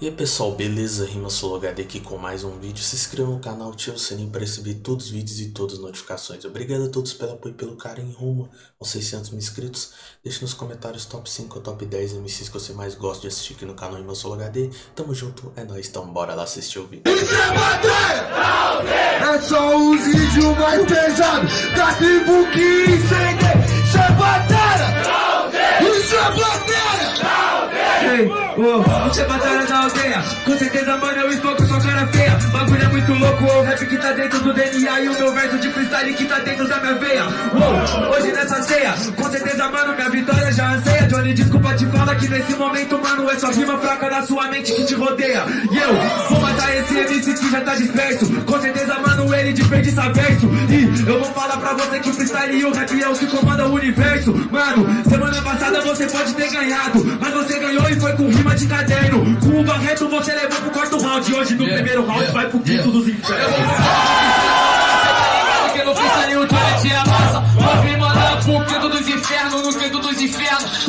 E aí pessoal, beleza? Rima HD aqui com mais um vídeo. Se inscreva no canal, ative o sininho para receber todos os vídeos e todas as notificações. Obrigado a todos pelo apoio e pelo carinho rumo aos 600 mil inscritos. Deixe nos comentários top 5 ou top 10 MCs que você mais gosta de assistir aqui no canal Rima HD. Tamo junto, é nóis, então bora lá assistir o vídeo. É só os vídeos mais pesados da tribo que incende. Você é batalha da aldeia. Com certeza, mano, eu estou com sua cara feia. Bagulho é muito louco, o rap que tá dentro do DNA E o meu verso de freestyle que tá dentro da minha veia. Oh, Hoje nessa ceia, com certeza, mano, minha vitória já anseia Desculpa te falar que nesse momento, mano É só rima fraca da sua mente que te rodeia. E eu vou matar esse MC que já tá disperso. Com certeza, mano, ele desperdiça verso E eu vou falar pra você que o freestyle e o rap é o que comanda o universo. Mano, semana passada você pode ter ganhado Mas você ganhou e foi com rima de caderno. Com o Barreto você levou pro quarto round. Hoje no Yeah, primeiro round yeah, vai pro quinto yeah. dos infernos. Porque no freestyle o Johnny tira massa. Vou vir mandar pro quinto dos infernos No quinto dos infernos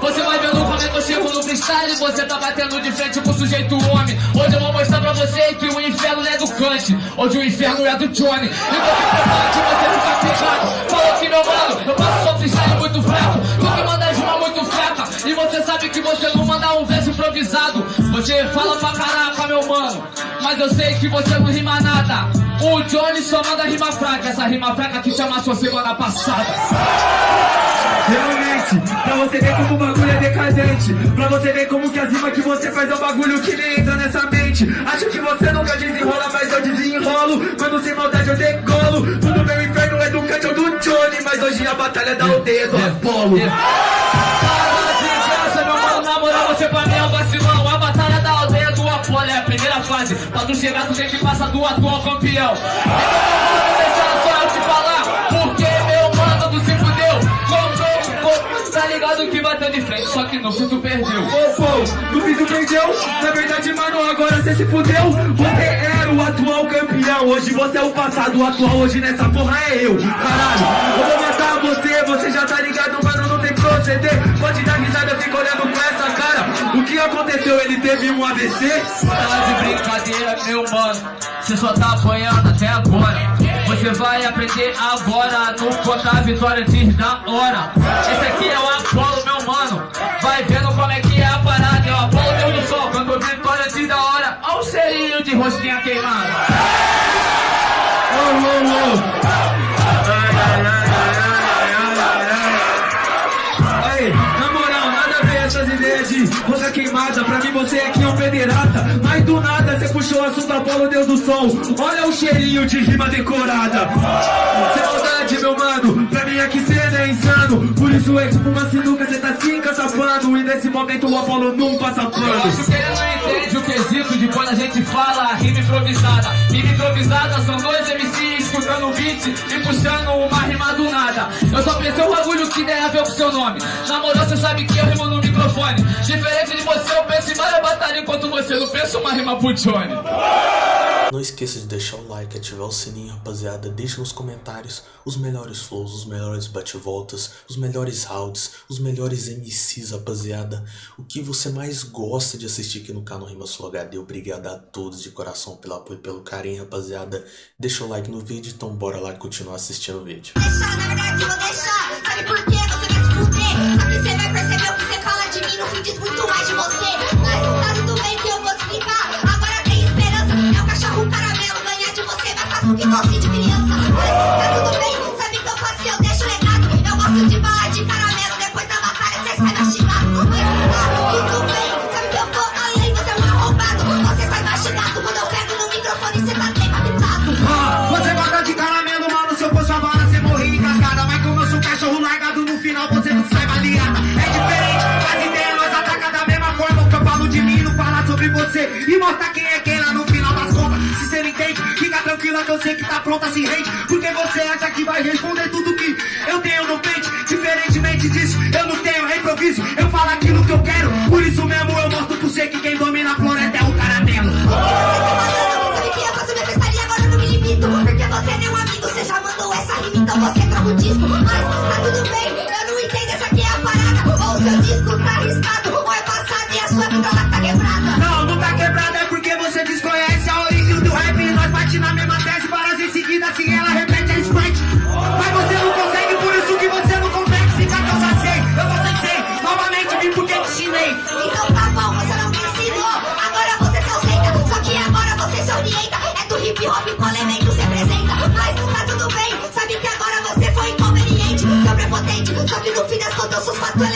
Você vai vendo como é que eu chego no freestyle Você tá batendo de frente com o sujeito homem. Hoje eu vou mostrar pra você que o inferno é do Kant Hoje o inferno é do Johnny. E você de você ficar pegado Falou que meu mano Eu faço só freestyle muito fraco. Tu que manda rima muito fraca. E você sabe que você não manda um verso improvisado. Você fala pra caraca meu mano Mas eu sei que você não rima nada O Johnny só manda rima fraca Essa rima fraca que chama sua semana passada. Realmente, pra você ver como o bagulho é decadente. Pra você ver como que as rimas que você faz é um bagulho que nem entra nessa mente. Acho que você nunca desenrola, mas eu desenrolo. Quando sem maldade eu decolo. Tudo meu inferno é do Kant ou do Johnny Mas hoje a batalha da aldeia é do Apolo. Para de graça, meu mano, na moral você pra mim é um vacilão. A Apolo é a primeira fase. Pra tu chegar tu tem que passar do atual campeão. Então se que bateu de frente Só que no fim tu perdeu. Ô, pô, no fim tu perdeu Na verdade, mano, agora você se fudeu Você era o atual campeão. Hoje você é o passado, o atual hoje nessa porra é eu. Caralho, eu vou matar você Você já tá aconteceu? Ele teve um AVC? Tá de brincadeira, meu mano. Você só tá apanhando até agora. Você vai aprender agora no contar vitória antes da hora. Esse aqui é o Apolo, meu mano. Vai vendo como é que é a parada. É o Apolo Deus do Sol, quando vitória antes da hora. Olha o cheirinho de rosquinha queimada. Queimada. Pra mim você aqui é um pederata. Mas do nada você puxou o assunto Apolo, Deus do Sol. Olha o cheirinho de rima decorada. Sem maldade, meu mano. Pra mim aqui cê é insano. Por isso é tipo uma sinuca, cê tá se encatapando. E nesse momento o Apolo não passa Eu acho pano. que ele não entende o quesito de quando a gente fala rima improvisada. Rima improvisada são dois MCs escutando o beat e puxando uma rima do nada. Eu só pensei um bagulho que tem a ver com seu nome. Na moral, você sabe que eu rimo no microfone. Diferente de você, eu penso em várias batalhas enquanto você não pensa uma rima pro Johnny. Não esqueça de deixar o like, ativar o sininho, rapaziada. Deixe nos comentários os melhores flows, os melhores bate-voltas, os melhores rounds, os melhores MCs, rapaziada. O que você mais gosta de assistir aqui no canal Rima Sul HD. Obrigado a todos de coração pelo apoio e pelo carinho, rapaziada. Deixa o like no vídeo, então bora lá continuar assistindo o vídeo. na verdade vou deixar. Sabe por quê? Você vai se fuder. Aqui você vai perceber o que você fala muito mais de você. Mas tá tudo bem que eu vou explicar. Agora tem esperança. É o cachorro caramelo. Ganhar de você vai fácil que doce de criança. E mostrar quem é quem lá no final das contas. Se você não entende, fica tranquila que eu sei que tá pronta, se rende. Porque você acha que vai responder tudo que eu tenho no pente. Diferentemente disso, eu não tenho improviso. Eu falo aquilo que eu quero. Amigo, fines tontos, sus patos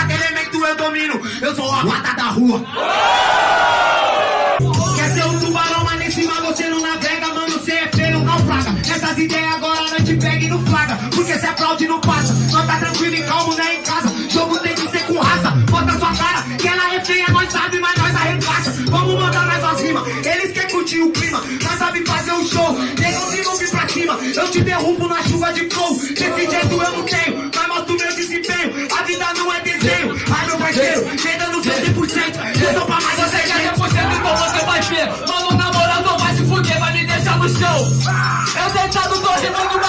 quatro elementos eu domino, eu sou a rata da rua. Quer ser um tubarão, mas nem cima você não navega, mano, você é feio, não plaga. Essas ideias agora não te pega e não flaga, porque se aplaude não passa. Nós tá tranquilo e calmo, né, em casa. Jogo tem que ser com raça, bota sua cara, que ela é feia, nós sabe, mas nós arregaça. Vamos mandar mais umas rimas, eles querem curtir o clima, nós sabe fazer um show. Negão se não vir pra cima, eu te derrubo na chuva de flow. Desse jeito eu não tenho, mas mostro meu desempenho. A vida não é desenho, ai meu parceiro, vem dando seu 100%. Eu tô pra mais você já 100% então você vai ver Mano, na moral, não vai se fuder, vai me deixar no chão Eu deitado tô rimando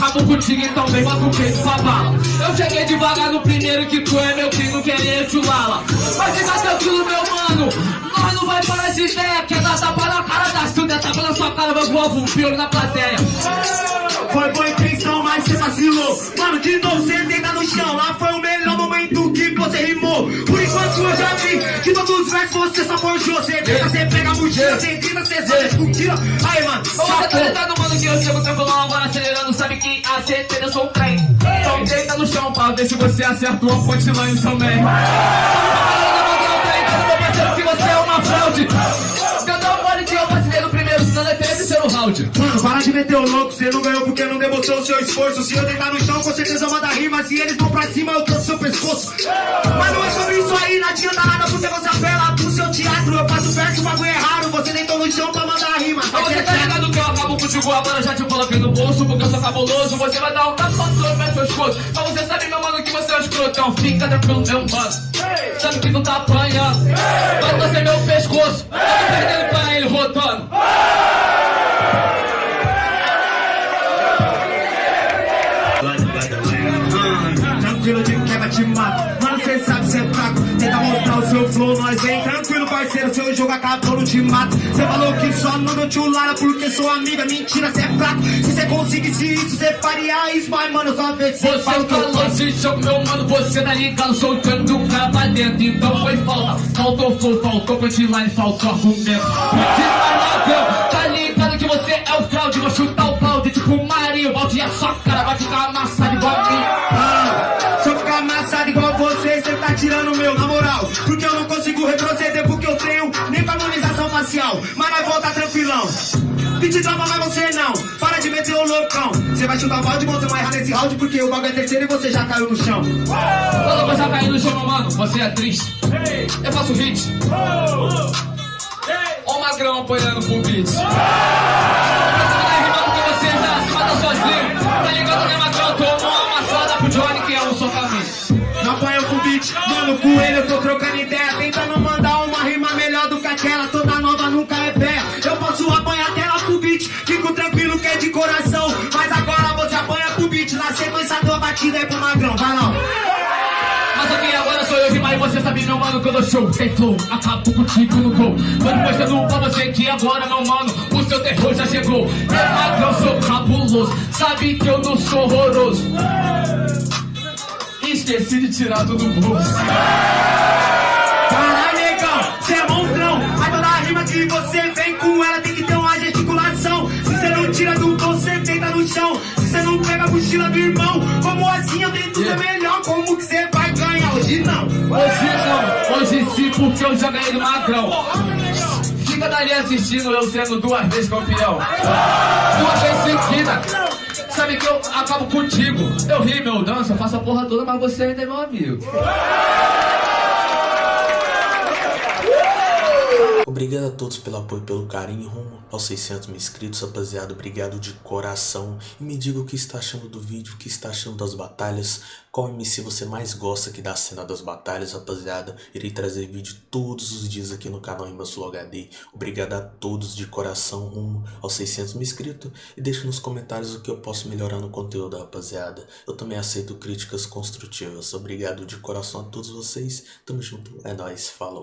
acabo contigo Então vem, o peito pra bala Eu cheguei devagar no primeiro que tu é meu primo Querer te lala Mas fica tranquilo, meu mano Nós não vai parar de ideia Quer dar tapa na cara da Silvia Tapa na sua cara, vai voar um pior na plateia Foi boa intenção, mas você vacilou. Mano, de novo você deita no chão. Lá foi o melhor momento que você rimou. Por enquanto eu já vi que todos os versos você só forjou. Você tenta, você a mochila, você grita, você só discutila. Aí, mano, Você tá ligado, mano, que eu chego tranquilão agora acelerando Sabe que a certeza eu sou um trem Então deita no chão pra ver se você acerta uma punchline também que você é uma fraude Cantar pode que eu vacilei no primeiro, senão é terceiro round Mano, para de meter o louco, você não ganhou porque não demonstrou o seu esforço. Se eu deitar no chão, com certeza manda rima. Se eles vão pra cima, eu trouxe seu pescoço. Mas não é sobre no chão pra mandar rima. Mas você tá ligado que eu acabo contigo agora, já te coloquei no bolso Porque eu sou cabuloso, você vai dar um tapa no meu pescoço Mas você sabe, meu mano, que você é um escrotão Fica tranquilo, meu mano. Sabe que tu tá apanhando. Vai torcer meu pescoço. Tô perdendo pra ele, rotando te mato. Cê falou que só não deu tchulara Porque sou amiga, mentira, cê é fraco. Se cê conseguisse isso, cê faria isso Mas, mano, só vê se cê o que eu falou faço jogo, meu mano, você tá ligado Soltando o cara pra dentro. Então foi falta, faltou flow, faltou punchline Faltou argumento. Você tá ligado, tá ligado que você é o fraude Vou chutar o balde, tipo o Mario Balde é só cara, vai ficar amassado igual a mim. Ah, se eu ficar amassado igual você, cê tá tirando o meu, na moral. Porque eu não consigo retroceder, porque eu tenho nem pra harmonização facial. Mas nós volta tranquilão. Pedi tropa, mas você não. Para de meter o loucão. Você vai chutar o balde, você vai errar nesse round, porque o bagulho é terceiro e você já caiu no chão. Quando você cair no chão, mano, você é triste Eu faço hit Ó o magrão apoiando pro beat Johnny, que é um socamento Não apanha com beat, mano, com ele eu tô trocando ideia. Batida é pro magrão, vai lá. Mas aqui agora sou eu demais, você sabe, meu mano, que eu dou show Tem flow, acabo contigo no gol. Tô mostrando pra você que agora, meu mano O seu terror já chegou. É magrão, sou cabuloso Sabe que eu não sou horroroso. Esqueci de tirar tudo do bolso. Caralho, negão, cê é monstrão. Mas toda rima que você vem você não pega a mochila do irmão, como assim? Eu tento ser melhor? Como que você vai ganhar? Hoje? Não. Hoje não, hoje sim, porque eu já ganhei do magrão. Fica dali assistindo eu sendo duas vezes campeão. Duas vezes seguida. Sabe que eu acabo contigo. Eu rio, meu danço, eu faço a porra toda, mas você ainda é meu amigo Obrigado a todos pelo apoio e pelo carinho rumo aos 600 mil inscritos, rapaziada. Obrigado de coração. E me diga o que está achando do vídeo, o que está achando das batalhas. Qual MC você mais gosta aqui da cena das batalhas, rapaziada. Irei trazer vídeo todos os dias aqui no canal Sul HD. Obrigado a todos de coração rumo aos 600 mil inscritos. E deixe nos comentários o que eu posso melhorar no conteúdo, rapaziada. Eu também aceito críticas construtivas. Obrigado de coração a todos vocês. Tamo junto. É nóis. Falou.